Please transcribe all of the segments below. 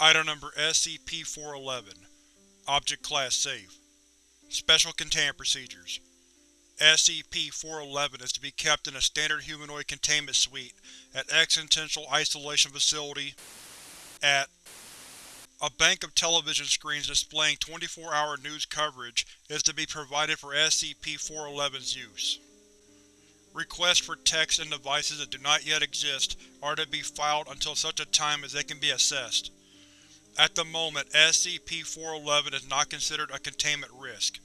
Item Number SCP-411 Object Class Safe Special Containment Procedures SCP-411 is to be kept in a standard humanoid containment suite at Existential Isolation Facility at A bank of television screens displaying 24-hour news coverage is to be provided for SCP-411's use. Requests for texts and devices that do not yet exist are to be filed until such a time as they can be accessed. At the moment, SCP-411 is not considered a containment risk.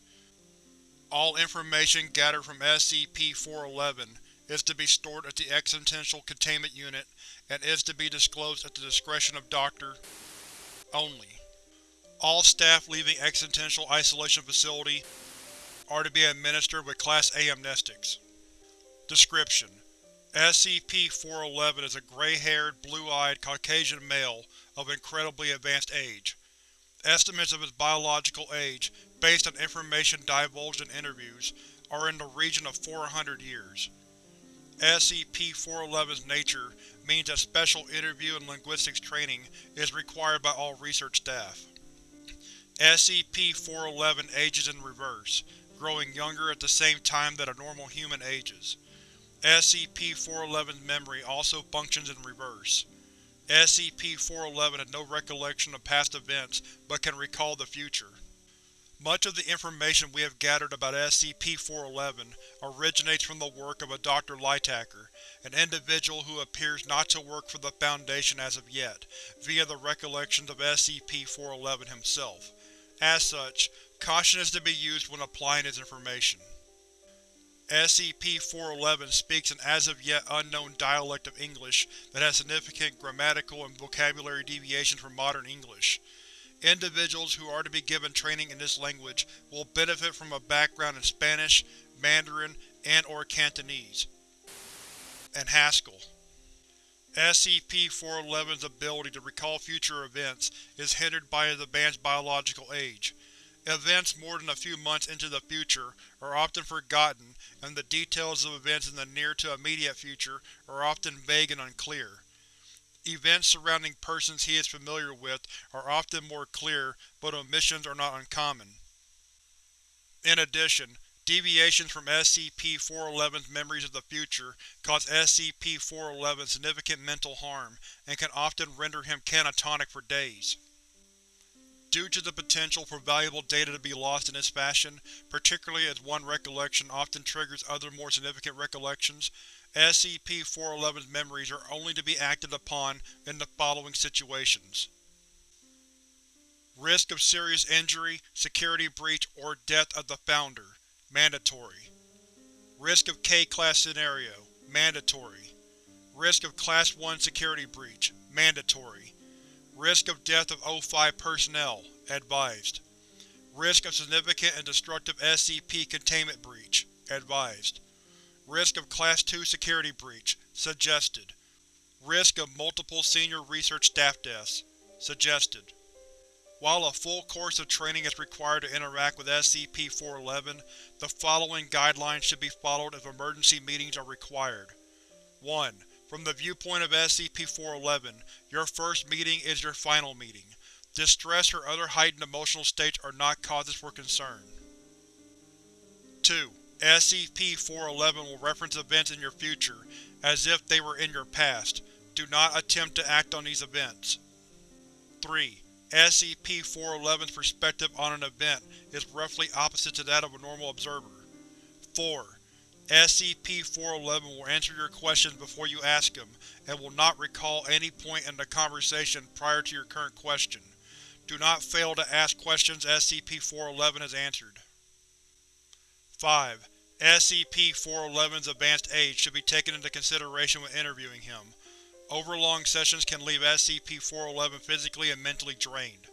All information gathered from SCP-411 is to be stored at the Existential Containment Unit and is to be disclosed at the discretion of Dr. only. All staff leaving Existential Isolation Facility are to be administered with Class A amnestics. Description: SCP-411 is a gray-haired, blue-eyed Caucasian male of incredibly advanced age. Estimates of his biological age, based on information divulged in interviews, are in the region of 400 years. SCP-411's nature means that special interview and linguistics training is required by all research staff. SCP-411 ages in reverse, growing younger at the same time that a normal human ages. SCP-411's memory also functions in reverse. SCP-411 has no recollection of past events, but can recall the future. Much of the information we have gathered about SCP-411 originates from the work of a Dr. Lightacker, an individual who appears not to work for the Foundation as of yet, via the recollections of SCP-411 himself. As such, caution is to be used when applying his information. SCP-411 speaks an as-of-yet unknown dialect of English that has significant grammatical and vocabulary deviations from modern English. Individuals who are to be given training in this language will benefit from a background in Spanish, Mandarin, and or Cantonese, and Haskell. SCP-411's ability to recall future events is hindered by his advanced biological age. Events more than a few months into the future are often forgotten and the details of events in the near to immediate future are often vague and unclear. Events surrounding persons he is familiar with are often more clear, but omissions are not uncommon. In addition, deviations from SCP-411's memories of the future cause SCP-411 significant mental harm and can often render him catatonic for days. Due to the potential for valuable data to be lost in this fashion, particularly as one recollection often triggers other more significant recollections, SCP-411's memories are only to be acted upon in the following situations. Risk of serious injury, security breach, or death of the Founder. Mandatory. Risk of K-Class scenario. Mandatory. Risk of Class 1 security breach. Mandatory. Risk of death of O5 personnel. Advised. Risk of significant and destructive SCP containment breach. Advised. Risk of Class II security breach. Suggested. Risk of multiple senior research staff deaths. Suggested. While a full course of training is required to interact with SCP-411, the following guidelines should be followed if emergency meetings are required. 1. From the viewpoint of SCP-411, your first meeting is your final meeting. Distress or other heightened emotional states are not causes for concern. 2. SCP-411 will reference events in your future, as if they were in your past. Do not attempt to act on these events. 3. SCP-411's perspective on an event is roughly opposite to that of a normal observer. 4. SCP-411 will answer your questions before you ask them, and will not recall any point in the conversation prior to your current question. Do not fail to ask questions SCP-411 has answered. 5. SCP-411's advanced age should be taken into consideration when interviewing him. Overlong sessions can leave SCP-411 physically and mentally drained.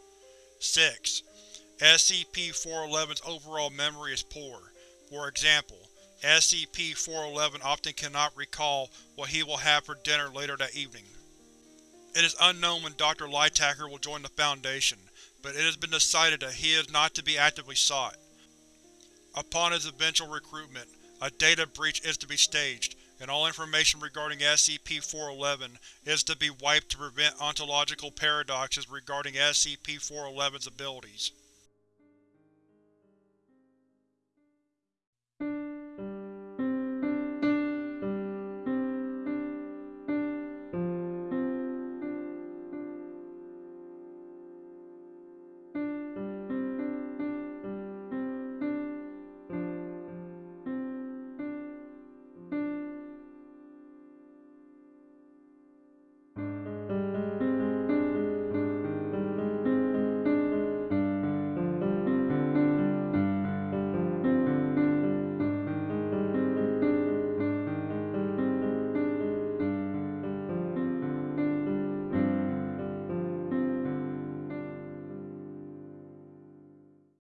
6. SCP-411's overall memory is poor. For example, SCP-411 often cannot recall what he will have for dinner later that evening. It is unknown when Dr. Lightacker will join the Foundation, but it has been decided that he is not to be actively sought. Upon his eventual recruitment, a data breach is to be staged, and all information regarding SCP-411 is to be wiped to prevent ontological paradoxes regarding SCP-411's abilities.